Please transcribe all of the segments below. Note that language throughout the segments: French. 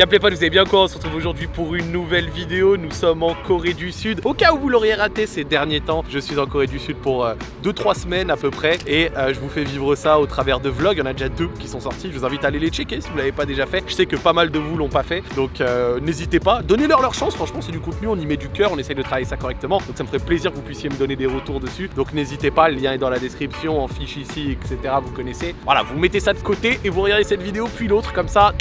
Y'a pas, vous avez bien quoi On se retrouve aujourd'hui pour une nouvelle vidéo. Nous sommes en Corée du Sud. Au cas où vous l'auriez raté ces derniers temps, je suis en Corée du Sud pour 2-3 euh, semaines à peu près. Et euh, je vous fais vivre ça au travers de vlogs. Il y en a déjà deux qui sont sortis. Je vous invite à aller les checker si vous l'avez pas déjà fait. Je sais que pas mal de vous l'ont pas fait. Donc euh, n'hésitez pas. Donnez-leur leur chance. Franchement, c'est du contenu. On y met du cœur. On essaye de travailler ça correctement. Donc ça me ferait plaisir que vous puissiez me donner des retours dessus. Donc n'hésitez pas. Le lien est dans la description, en fiche ici, etc. Vous connaissez. Voilà, vous mettez ça de côté et vous regardez cette vidéo puis l'autre. Comme ça,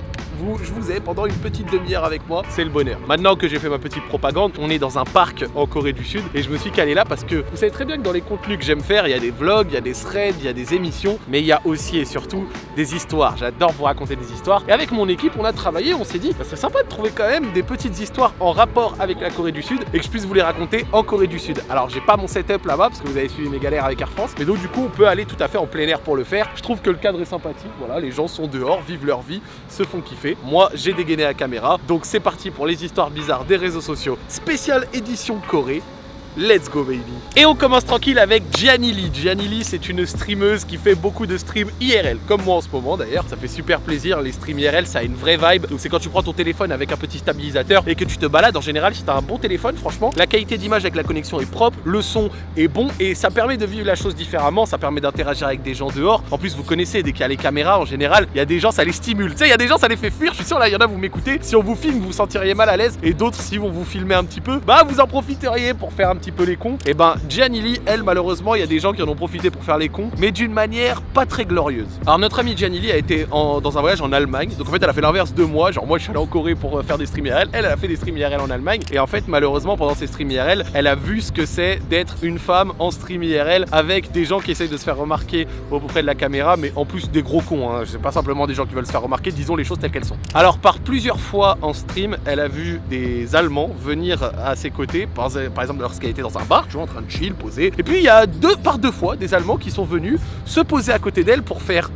je vous ai pendant une petite demi-heure avec moi, c'est le bonheur. Maintenant que j'ai fait ma petite propagande, on est dans un parc en Corée du Sud et je me suis calé là parce que vous savez très bien que dans les contenus que j'aime faire, il y a des vlogs, il y a des threads, il y a des émissions, mais il y a aussi et surtout des histoires. J'adore vous raconter des histoires. Et avec mon équipe, on a travaillé, on s'est dit, ça serait sympa de trouver quand même des petites histoires en rapport avec la Corée du Sud et que je puisse vous les raconter en Corée du Sud. Alors j'ai pas mon setup là-bas parce que vous avez suivi mes galères avec Air France, mais donc du coup on peut aller tout à fait en plein air pour le faire. Je trouve que le cadre est sympathique, voilà, les gens sont dehors, vivent leur vie, se font kiffer. Moi j'ai des à caméra. Donc c'est parti pour les histoires bizarres des réseaux sociaux. Spéciale édition Corée. Let's go baby. Et on commence tranquille avec Gianni Lee. C'est une streameuse qui fait beaucoup de streams IRL Comme moi en ce moment d'ailleurs, ça fait super plaisir Les streams IRL ça a une vraie vibe. Donc c'est quand tu prends ton téléphone avec un petit stabilisateur Et que tu te balades en général si t'as un bon téléphone Franchement la qualité d'image avec la connexion est propre Le son est bon et ça permet de vivre la chose différemment. Ça permet d'interagir avec des gens dehors. En plus vous connaissez dès qu'il y a les caméras en général Il y a des gens ça les stimule. Tu sais il y a des gens ça les fait fuir. Je suis sûr là il y en a vous m'écoutez. Si on vous filme vous vous sentiriez mal à l'aise. Et d'autres si on vous filmer un petit peu Bah vous en profiteriez pour faire un petit peu les cons. Et eh ben Gianni Lee, elle malheureusement, il y a des gens qui en ont profité pour faire les cons, mais d'une manière pas très glorieuse. Alors notre amie Gianni Lee a été dans un voyage en Allemagne, donc en fait elle a fait l'inverse de moi, genre moi je suis allé en Corée pour euh, faire des streams IRL, elle, elle a fait des streams IRL en Allemagne, et en fait malheureusement pendant ces streams IRL, elle a vu ce que c'est d'être une femme en stream IRL avec des gens qui essayent de se faire remarquer auprès de la caméra, mais en plus des gros cons, hein. c'est pas simplement des gens qui veulent se faire remarquer, disons les choses telles qu'elles sont. Alors par plusieurs fois en stream, elle a vu des Allemands venir à ses côtés, par, par exemple lorsqu'elle était dans un bar, en train de chill, poser. Et puis il y a deux par deux fois des Allemands qui sont venus se poser à côté d'elle pour faire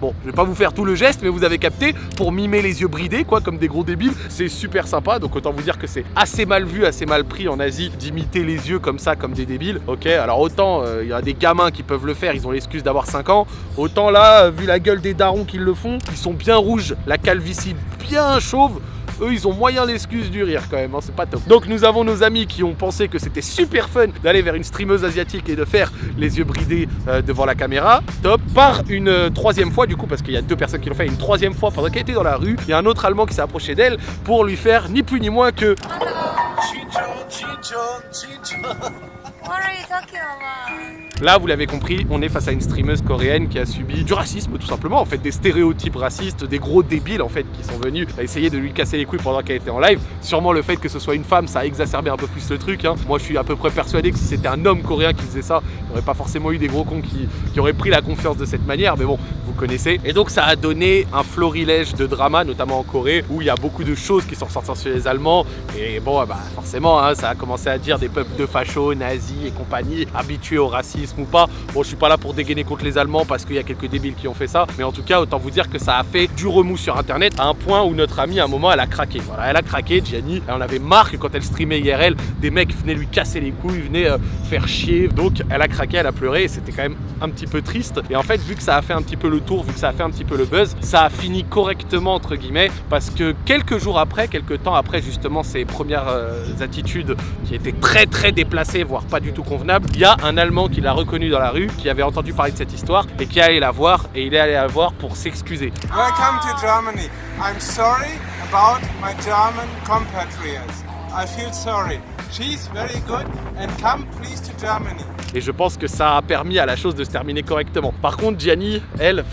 Bon, je vais pas vous faire tout le geste, mais vous avez capté, pour mimer les yeux bridés, quoi, comme des gros débiles, c'est super sympa, donc autant vous dire que c'est assez mal vu, assez mal pris en Asie d'imiter les yeux comme ça, comme des débiles, ok Alors autant, euh, il y a des gamins qui peuvent le faire, ils ont l'excuse d'avoir 5 ans, autant là, vu la gueule des darons qui le font, ils sont bien rouges, la calvitie bien chauve, eux ils ont moyen l'excuse du rire quand même, hein, c'est pas top. Donc nous avons nos amis qui ont pensé que c'était super fun d'aller vers une streameuse asiatique et de faire les yeux bridés euh, devant la caméra, top. Par une euh, troisième fois du coup, parce qu'il y a deux personnes qui l'ont fait, une troisième fois pendant qu'elle était dans la rue, il y a un autre allemand qui s'est approché d'elle pour lui faire ni plus ni moins que... Là, vous l'avez compris, on est face à une streameuse coréenne qui a subi du racisme tout simplement, en fait des stéréotypes racistes, des gros débiles en fait qui sont venus essayer de lui casser les couilles pendant qu'elle était en live. Sûrement le fait que ce soit une femme, ça a exacerbé un peu plus le truc. Hein. Moi, je suis à peu près persuadé que si c'était un homme coréen qui faisait ça, il n'y aurait pas forcément eu des gros cons qui, auraient pris la confiance de cette manière. Mais bon, vous connaissez. Et donc, ça a donné un florilège de drama, notamment en Corée, où il y a beaucoup de choses qui sont ressorties sur les Allemands. Et bon, bah forcément, hein, ça a commencé à dire des peuples de fachos, nazis et compagnie, habitués au racisme ou pas. Bon, je suis pas là pour dégainer contre les Allemands parce qu'il y a quelques débiles qui ont fait ça, mais en tout cas, autant vous dire que ça a fait du remous sur Internet à un point où notre amie, à un moment, elle a craqué. Voilà, elle a craqué, Gianni. Elle en avait marre que quand elle streamait IRL, des mecs venaient lui casser les couilles, venaient euh, faire chier. Donc, elle a craqué, elle a pleuré et c'était quand même un petit peu triste. Et en fait, vu que ça a fait un petit peu le tour, vu que ça a fait un petit peu le buzz, ça a fini correctement, entre guillemets, parce que quelques jours après, quelques temps après justement ces premières euh, attitudes qui étaient très très déplacées, voire pas du tout convenables, il y a un Allemand qui l'a reconnu dans la rue, qui avait entendu parler de cette histoire et qui est allé la voir et il est allé la voir pour s'excuser. Welcome to Germany. I'm sorry about my German compatriots. I feel sorry. She's very good and come please to Germany. Et je pense que ça a permis à la chose de se terminer correctement. Par contre, Gianni, elle,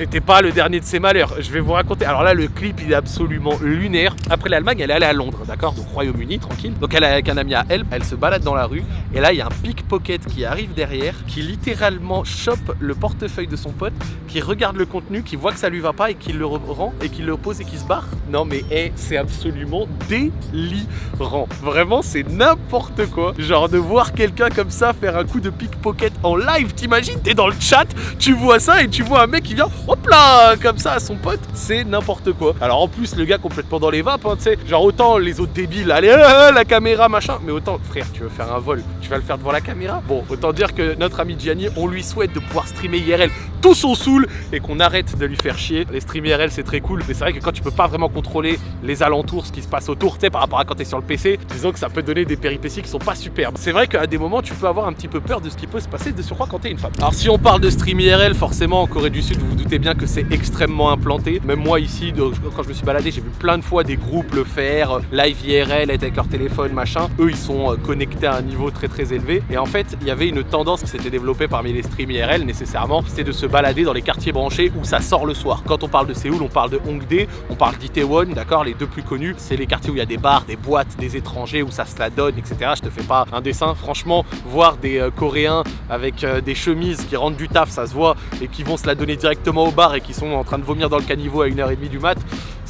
c'était pas le dernier de ses malheurs. Je vais vous raconter. Alors là, le clip, il est absolument lunaire. Après l'Allemagne, elle est allée à Londres, d'accord? Donc Royaume-Uni, tranquille. Donc elle est avec un ami à elle, elle se balade dans la rue. Et là, il y a un pickpocket qui arrive derrière, qui littéralement chope le portefeuille de son pote, qui regarde le contenu, qui voit que ça lui va pas et qui le rend et qui le pose et qui se barre. Non mais hey, c'est absolument délirant. Vraiment, c'est n'importe quoi. Genre de voir quelqu'un comme ça faire un coup de pickpocket en live. T'imagines, t'es dans le chat, tu vois ça et tu vois un mec qui vient hop là, comme ça à son pote, c'est n'importe quoi. Alors en plus, le gars complètement dans les vapes, hein, tu sais, genre autant les autres débiles, allez, euh, euh, la caméra, machin, mais autant, frère, tu veux faire un vol, tu vas le faire devant la caméra. Bon, autant dire que notre ami Gianni, on lui souhaite de pouvoir streamer IRL tous on saoule et qu'on arrête de lui faire chier. Les streams IRL c'est très cool, mais c'est vrai que quand tu peux pas vraiment contrôler les alentours, ce qui se passe autour, tu sais, par rapport à quand tu es sur le PC, disons que ça peut donner des péripéties qui sont pas superbes. C'est vrai qu'à des moments, tu peux avoir un petit peu peur de ce qui peut se passer de surcroît quand t'es une femme. Alors si on parle de stream IRL, forcément en Corée du Sud, vous vous doutez bien que c'est extrêmement implanté. Même moi ici, quand je me suis baladé, j'ai vu plein de fois des groupes le faire, euh, live IRL, être avec leur téléphone, machin. Eux, ils sont euh, connectés à un niveau très très élevé. Et en fait, il y avait une tendance qui s'était développée parmi les streams IRL nécessairement, c'était de se balader dans les quartiers branchés où ça sort le soir. Quand on parle de Séoul, on parle de Hongdae, on parle d'Itaewon, d'accord Les deux plus connus, c'est les quartiers où il y a des bars, des boîtes, des étrangers, où ça se la donne, etc. Je te fais pas un dessin. Franchement, voir des euh, Coréens avec euh, des chemises qui rentrent du taf, ça se voit, et qui vont se la donner directement au bar et qui sont en train de vomir dans le caniveau à 1h30 du mat,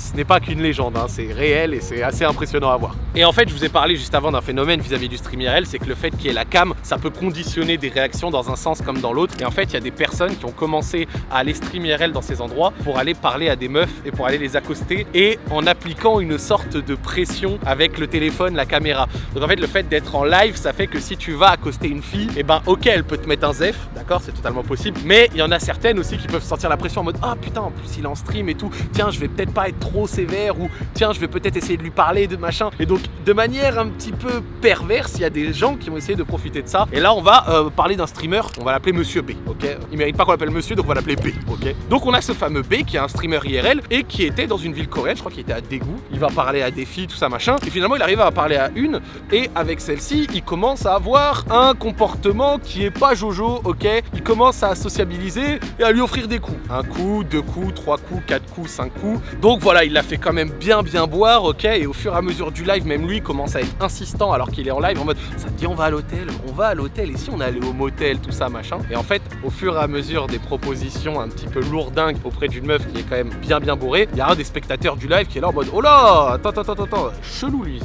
ce n'est pas qu'une légende, hein, c'est réel et c'est assez impressionnant à voir. Et en fait, je vous ai parlé juste avant d'un phénomène vis-à-vis du stream IRL, c'est que le fait qu'il y ait la cam, ça peut conditionner des réactions dans un sens comme dans l'autre. Et en fait, il y a des personnes qui ont commencé à aller stream IRL dans ces endroits pour aller parler à des meufs et pour aller les accoster et en appliquant une sorte de pression avec le téléphone, la caméra. Donc en fait, le fait d'être en live, ça fait que si tu vas accoster une fille, et eh ben ok, elle peut te mettre un zef, d'accord, c'est totalement possible, mais il y en a certaines aussi qui peuvent sentir la pression en mode ah putain, en plus il est en stream et tout, tiens, je vais peut-être pas être trop sévère ou tiens, je vais peut-être essayer de lui parler de machin. Et donc, de manière un petit peu perverse, il y a des gens qui vont essayer de profiter de ça. Et là, on va euh, parler d'un streamer, on va l'appeler Monsieur B, ok? Il mérite pas qu'on l'appelle Monsieur, donc on va l'appeler B, ok? Donc on a ce fameux B qui est un streamer IRL et qui était dans une ville coréenne, je crois qu'il était à Daegu. Il va parler à des filles, tout ça machin. Et finalement, il arrive à parler à une et avec celle-ci, il commence à avoir un comportement qui est pas Jojo, ok? Il commence à sociabiliser et à lui offrir des coups. Un coup, deux coups, trois coups, quatre coups, cinq coups. Donc voilà, il l'a fait quand même bien bien boire, ok Et au fur et à mesure du live, même lui commence à être insistant alors qu'il est en live en mode ça te dit on va à l'hôtel, on va à l'hôtel, et si on allait au motel, tout ça machin. Et en fait, au fur et à mesure des propositions un petit peu lourdingues auprès d'une meuf qui est quand même bien bien bourrée, il y a un des spectateurs du live qui est là en mode oh là, attends, attends, attends, attends, chelou lui,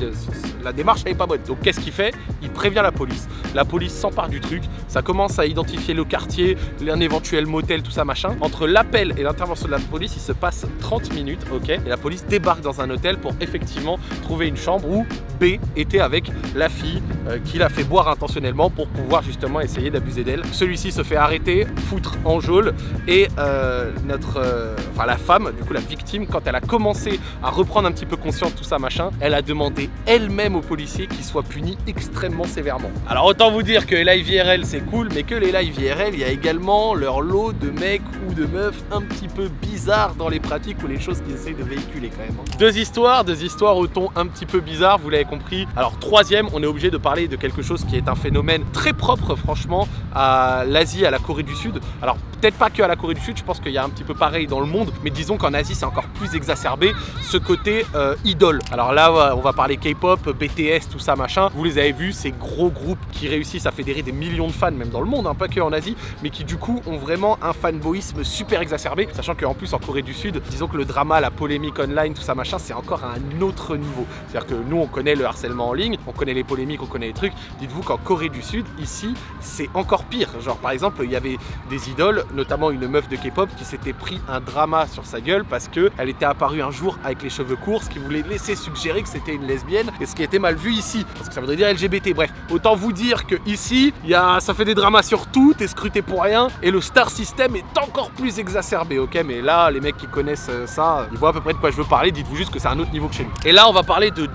la démarche elle est pas bonne. Donc qu'est-ce qu'il fait? Il prévient la police. La police s'empare du truc, ça commence à identifier le quartier, un éventuel motel, tout ça machin. Entre l'appel et l'intervention de la police, il se passe 30 minutes, ok? Et la police débarque dans un hôtel pour effectivement trouver une chambre où B était avec la fille euh, qui l'a fait boire intentionnellement pour pouvoir justement essayer d'abuser d'elle. Celui-ci se fait arrêter, foutre en geôle et euh, notre, euh, la femme, du coup la victime, quand elle a commencé à reprendre un petit peu conscience tout ça machin, elle a demandé elle-même aux policiers qu'il soit puni extrêmement sévèrement. Alors autant vous dire que les live IRL c'est cool, mais que les live IRL, il y a également leur lot de mecs ou de meufs un petit peu bizarres dans les pratiques ou les choses qu'ils essayent de véhiculer quand même. Hein. Deux histoires, deux histoires au ton un petit peu bizarre, vous compris. Alors troisième, on est obligé de parler de quelque chose qui est un phénomène très propre franchement à l'Asie, à la Corée du Sud. Alors peut-être pas que à la Corée du Sud, je pense qu'il y a un petit peu pareil dans le monde, mais disons qu'en Asie c'est encore plus exacerbé ce côté euh, idole. Alors là on va parler K-pop, BTS, tout ça machin. Vous les avez vus, ces gros groupes qui réussissent à fédérer des millions de fans même dans le monde, hein, pas que en Asie, mais qui du coup ont vraiment un fanboyisme super exacerbé, sachant qu'en plus en Corée du Sud, disons que le drama, la polémique online, tout ça machin, c'est encore à un autre niveau. C'est-à-dire que nous on connaît le harcèlement en ligne, on connaît les polémiques, on connaît les trucs. Dites-vous qu'en Corée du Sud, ici, c'est encore pire. Genre par exemple, il y avait des idoles, notamment une meuf de K-pop qui s'était pris un drama sur sa gueule parce qu'elle était apparue un jour avec les cheveux courts, ce qui voulait laisser suggérer que c'était une lesbienne et ce qui était mal vu ici, parce que ça voudrait dire LGBT. Bref, autant vous dire que ici, y a, ça fait des dramas sur tout, t'es scruté pour rien et le star system est encore plus exacerbé, ok? Mais là, les mecs qui connaissent euh, ça, ils voient à peu près de quoi je veux parler, dites-vous juste que c'est un autre niveau que chez nous. Et là, on va parler de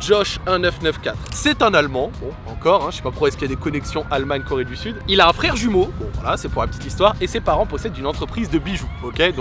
Josh1994. C'est un Allemand, bon, encore, hein, je sais pas pourquoi est-ce qu'il y a des connexions Allemagne-Corée du Sud. Il a un frère jumeau, bon voilà, c'est pour la petite histoire, et ses parents possèdent une entreprise de bijoux, ok?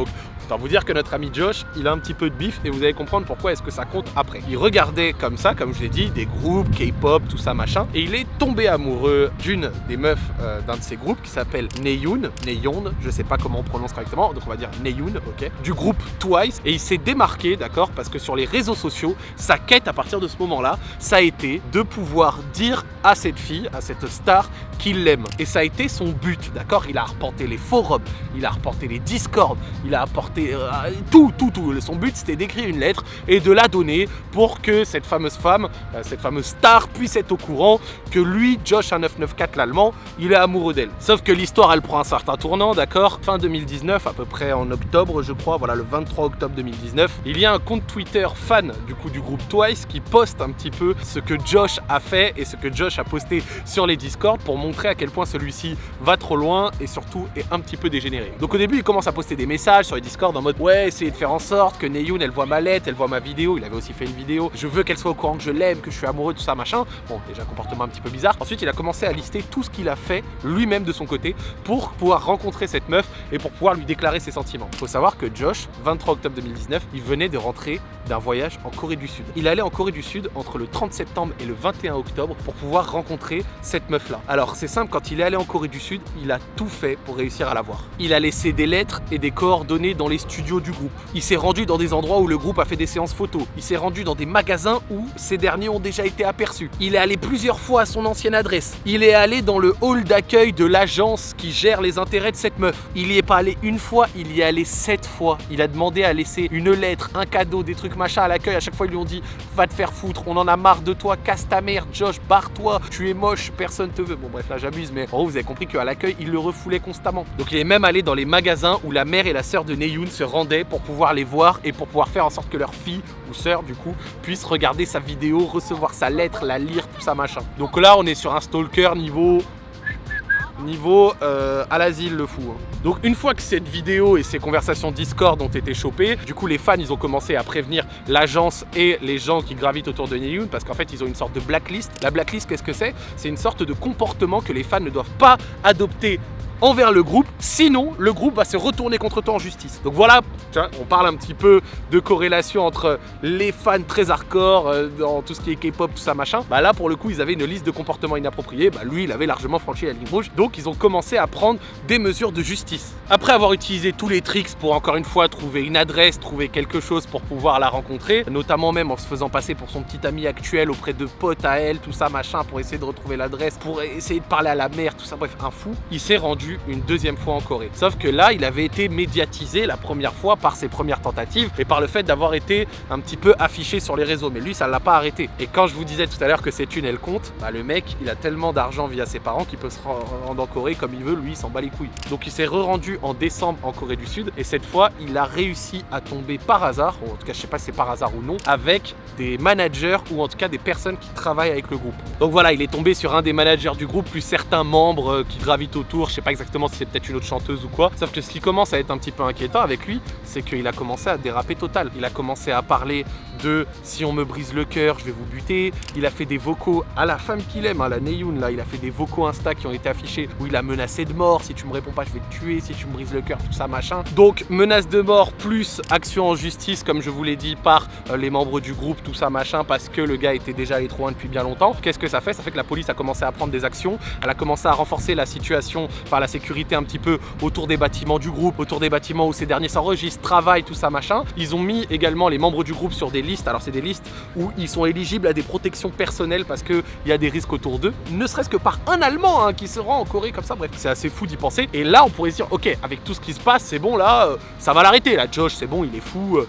Autant vous dire que notre ami Josh, il a un petit peu de bif et vous allez comprendre pourquoi est-ce que ça compte après. Il regardait comme ça, comme je l'ai dit, des groupes, K-pop, tout ça machin, et il est tombé amoureux d'une des meufs euh, d'un de ces groupes qui s'appelle Neyun, Neyun, je sais pas comment on prononce correctement, donc on va dire Neyun, ok, du groupe Twice, et il s'est démarqué, d'accord, parce que sur les réseaux sociaux, sa quête à partir de ce moment-là, ça a été de pouvoir dire à cette fille, à cette star, qu'il l'aime. Et ça a été son but, d'accord Il a reporté les forums, il a reporté les discords, il a apporté euh, tout, tout, tout. Son but c'était d'écrire une lettre et de la donner pour que cette fameuse femme, euh, cette fameuse star puisse être au courant que lui, Josh 1994 l'allemand, il est amoureux d'elle. Sauf que l'histoire elle prend un certain tournant, d'accord? Fin 2019, à peu près en octobre je crois, voilà le 23 octobre 2019, il y a un compte Twitter fan du coup du groupe Twice qui poste un petit peu ce que Josh a fait et ce que Josh a posté sur les Discord pour montrer à quel point celui-ci va trop loin et surtout est un petit peu dégénéré. Donc au début il commence à poster des messages sur les Discord en mode ouais essayez de faire en sorte que Neyoun elle voit ma lettre, elle voit ma vidéo, il avait aussi fait une vidéo, je veux qu'elle soit au courant que je l'aime, que je suis amoureux, tout ça machin. Bon déjà comportement un petit peu bizarre. Ensuite il a commencé à lister tout ce qu'il a fait lui-même de son côté pour pouvoir rencontrer cette meuf et pour pouvoir lui déclarer ses sentiments. Faut savoir que Josh, 23 octobre 2019, il venait de rentrer d'un voyage en Corée du Sud. Il allait en Corée du Sud entre le 30 septembre et le 21 octobre pour pouvoir rencontrer cette meuf là. Alors c'est simple, quand il est allé en Corée du Sud, il a tout fait pour réussir à la voir. Il a laissé des lettres et des coordonnées dans les studios du groupe. Il s'est rendu dans des endroits où le groupe a fait des séances photos. Il s'est rendu dans des magasins où ces derniers ont déjà été aperçus. Il est allé plusieurs fois à son ancienne adresse. Il est allé dans le hall d'accueil de l'agence qui gère les intérêts de cette meuf. Il y est pas allé une fois, il y est allé sept fois. Il a demandé à laisser une lettre, un cadeau, des trucs machin à l'accueil. À chaque fois, ils lui ont dit Va te faire foutre, on en a marre de toi, casse ta mère, Josh, barre-toi, tu es moche, personne te veut. Bon, bref, là j'abuse, mais en gros, vous avez compris qu'à l'accueil, il le refoulait constamment. Donc, il est même allé dans les magasins où la mère et la sœur de Se rendaient pour pouvoir les voir et pour pouvoir faire en sorte que leur fille ou sœur, du coup, puisse regarder sa vidéo, recevoir sa lettre, la lire, tout ça machin. Donc là, on est sur un stalker niveau niveau euh, à l'asile le fou. hein. Donc une fois que cette vidéo et ces conversations Discord ont été chopées, du coup les fans ils ont commencé à prévenir l'agence et les gens qui gravitent autour de Neyoun parce qu'en fait ils ont une sorte de blacklist. La blacklist qu'est-ce que c'est? C'est une sorte de comportement que les fans ne doivent pas adopter envers le groupe, sinon le groupe va se retourner contre toi en justice. Donc voilà, on parle un petit peu de corrélation entre les fans très hardcore euh, dans tout ce qui est K-pop, tout ça machin. Bah là pour le coup ils avaient une liste de comportements inappropriés, bah lui il avait largement franchi la ligne rouge, donc ils ont commencé à prendre des mesures de justice. Après avoir utilisé tous les tricks pour encore une fois trouver une adresse, trouver quelque chose pour pouvoir la rencontrer, notamment même en se faisant passer pour son petit ami actuel auprès de potes à elle, tout ça machin, pour essayer de retrouver l'adresse, pour essayer de parler à la mère, tout ça, bref, un fou, il s'est rendu une deuxième fois en Corée. Sauf que là, il avait été médiatisé la première fois par ses premières tentatives et par le fait d'avoir été un petit peu affiché sur les réseaux. Mais lui, ça l'a pas arrêté. Et quand je vous disais tout à l'heure que c'est une elle compte, bah le mec, il a tellement d'argent via ses parents qu'il peut se rendre en Corée comme il veut. Lui, il s'en bat les couilles. Donc il s'est re-rendu en décembre en Corée du Sud et cette fois, il a réussi à tomber par hasard, ou en tout cas, je sais pas si c'est par hasard ou non, avec des managers ou en tout cas des personnes qui travaillent avec le groupe. Donc voilà, il est tombé sur un des managers du groupe, plus certains membres euh, qui gravitent autour. Je sais pas exactement si c'est peut-être une autre chanteuse ou quoi. Sauf que ce qui commence à être un petit peu inquiétant avec lui, c'est qu'il a commencé à déraper total. Il a commencé à parler de si on me brise le cœur, je vais vous buter. Il a fait des vocaux à la femme qu'il aime, à la Neyoun là. Il a fait des vocaux Insta qui ont été affichés où il a menacé de mort. Si tu me réponds pas, je vais te tuer. Si tu me brises le cœur, tout ça machin. Donc menace de mort plus action en justice, comme je vous l'ai dit, par euh, les membres du groupe, tout ça machin, parce que le gars était déjà loin depuis bien longtemps. Qu'est-ce que ça fait? Ça fait que la police a commencé à prendre des actions. Elle a commencé à renforcer la situation, par la sécurité un petit peu autour des bâtiments du groupe, autour des bâtiments où ces derniers s'enregistrent, travaillent, tout ça machin. Ils ont mis également les membres du groupe sur des Alors c'est des listes où ils sont éligibles à des protections personnelles parce qu'il y a des risques autour d'eux. Ne serait-ce que par un Allemand hein, qui se rend en Corée comme ça. Bref, c'est assez fou d'y penser. Et là, on pourrait se dire, ok, avec tout ce qui se passe, c'est bon là, euh, ça va l'arrêter. Là, Josh, c'est bon, il est fou. euh,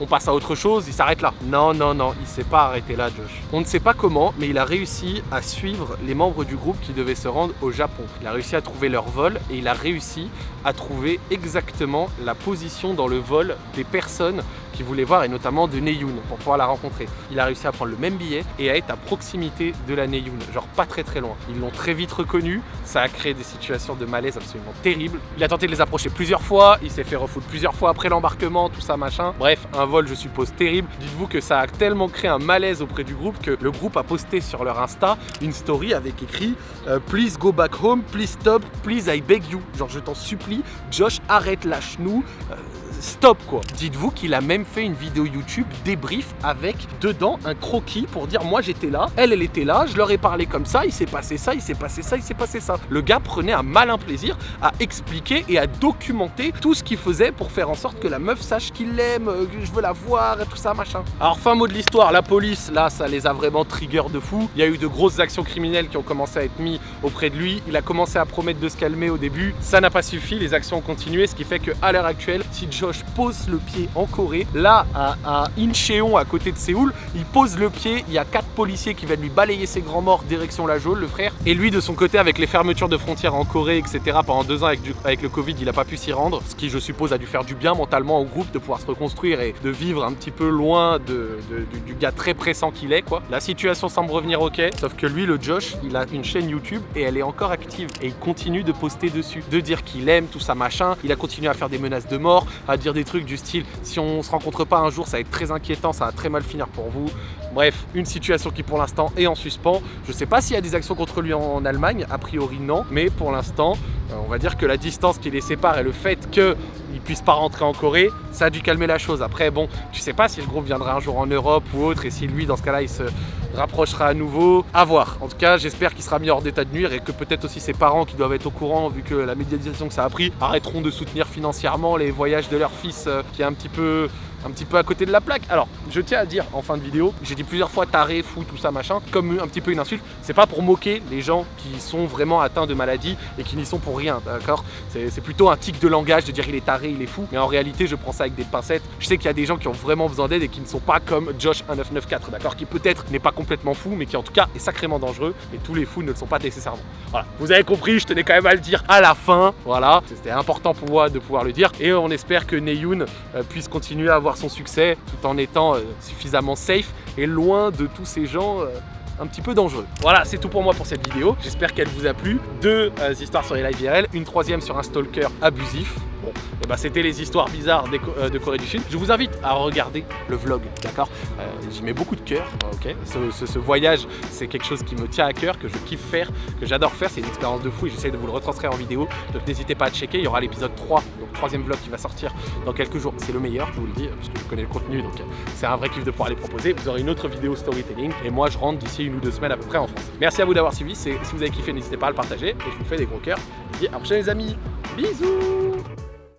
on passe à autre chose, il s'arrête là. Non, non, non, il s'est pas arrêté là, Josh. On ne sait pas comment, mais il a réussi à suivre les membres du groupe qui devaient se rendre au Japon. Il a réussi à trouver leur vol et il a réussi à trouver exactement la position dans le vol des personnes qui voulaient voir et notamment de Neyoun pour pouvoir la rencontrer. Il a réussi à prendre le même billet et à être à proximité de la Neyoun, genre pas très très loin. Ils l'ont très vite reconnu, ça a créé des situations de malaise absolument terribles. Il a tenté de les approcher plusieurs fois, il s'est fait refouler plusieurs fois après l'embarquement, tout ça machin. Bref, un je suppose terrible. Dites-vous que ça a tellement créé un malaise auprès du groupe que le groupe a posté sur leur Insta une story avec écrit euh, Please go back home, please stop, please I beg you. Genre je t'en supplie, Josh arrête, lâche-nous. Euh, stop quoi. Dites-vous qu'il a même fait une vidéo YouTube débrief avec dedans un croquis pour dire moi j'étais là, elle elle était là, je leur ai parlé comme ça, il s'est passé ça, il s'est passé ça, il s'est passé ça. Le gars prenait un malin plaisir à expliquer et à documenter tout ce qu'il faisait pour faire en sorte que la meuf sache qu'il l'aime, euh, que je veux la voir et tout ça machin. Alors fin mot de l'histoire, la police là ça les a vraiment trigger de fou. Il y a eu de grosses actions criminelles qui ont commencé à être mises auprès de lui. Il a commencé à promettre de se calmer au début, ça n'a pas suffi, les actions ont continué, ce qui fait qu'à l'heure actuelle, si Josh Josh pose le pied en Corée. Là, à, Incheon, à côté de Séoul, il pose le pied. Il y a quatre policiers qui viennent lui balayer ses grands morts direction la geôle, le frère. Et lui, de son côté, avec les fermetures de frontières en Corée, etc., pendant deux ans avec, le Covid, il n'a pas pu s'y rendre. Ce qui, je suppose, a dû faire du bien mentalement au groupe de pouvoir se reconstruire et de vivre un petit peu loin du gars très pressant qu'il est, quoi. La situation semble revenir ok, sauf que lui, le Josh, il a une chaîne YouTube et elle est encore active. Et il continue de poster dessus, de dire qu'il aime tout ça, machin. Il a continué à faire des menaces de mort, à dire des trucs du style si on se rencontre pas un jour, ça va être très inquiétant, ça va très mal finir pour vous. Bref, une situation qui pour l'instant est en suspens. Je sais pas s'il y a des actions contre lui en Allemagne, a priori non, mais pour l'instant, euh, on va dire que la distance qui les sépare et le fait qu'il puisse pas rentrer en Corée, ça a dû calmer la chose. Après, bon, tu sais pas si le groupe viendra un jour en Europe ou autre, et si lui, dans ce cas-là, il se rapprochera à nouveau. À voir. En tout cas, j'espère qu'il sera mis hors d'état de nuire et que peut-être aussi ses parents qui doivent être au courant, vu que la médiatisation que ça a pris, arrêteront de soutenir financièrement les voyages de leur fils euh, qui est un petit peu un petit peu à côté de la plaque. Alors, je tiens à dire en fin de vidéo, j'ai dit plusieurs fois taré, fou, tout ça, machin, comme un petit peu une insulte. C'est pas pour moquer les gens qui sont vraiment atteints de maladie et qui n'y sont pour rien, d'accord? C'est c'est plutôt un tic de langage de dire il est taré, il est fou. Mais en réalité, je prends ça avec des pincettes. Je sais qu'il y a des gens qui ont vraiment besoin d'aide et qui ne sont pas comme Josh1994, d'accord? Qui peut-être n'est pas complètement fou, mais qui en tout cas est sacrément dangereux. Et tous les fous ne le sont pas nécessairement. Voilà, vous avez compris, je tenais quand même à le dire à la fin. Voilà, c'était important pour moi de pouvoir le dire. Et on espère que Neyun euh, puisse continuer à avoir son succès tout en étant euh, suffisamment safe et loin de tous ces gens. euh, un petit peu dangereux. Voilà, c'est tout pour moi pour cette vidéo. J'espère qu'elle vous a plu. Deux euh, histoires sur les live IRL, une troisième sur un stalker abusif. Bon, et bah c'était les histoires bizarres des de Corée du Sud. Je vous invite à regarder le vlog, d'accord? J'y mets beaucoup de cœur, ok? Ce, ce- ce voyage, c'est quelque chose qui me tient à cœur, que je kiffe faire, que j'adore faire. C'est une expérience de fou et j'essaie de vous le retranscrire en vidéo. Donc n'hésitez pas à checker. Il y aura l'épisode 3, donc troisième vlog qui va sortir dans quelques jours. C'est le meilleur, je vous le dis, parce que je connais le contenu, donc euh, c'est un vrai kiff de pouvoir les proposer. Vous aurez une autre vidéo storytelling et moi je rentre d'ici une ou deux semaines à peu près en France. Merci à vous d'avoir suivi. Si vous avez kiffé, n'hésitez pas à le partager et je vous fais des gros cœurs. Je vous dis à la prochaine les amis. Bisous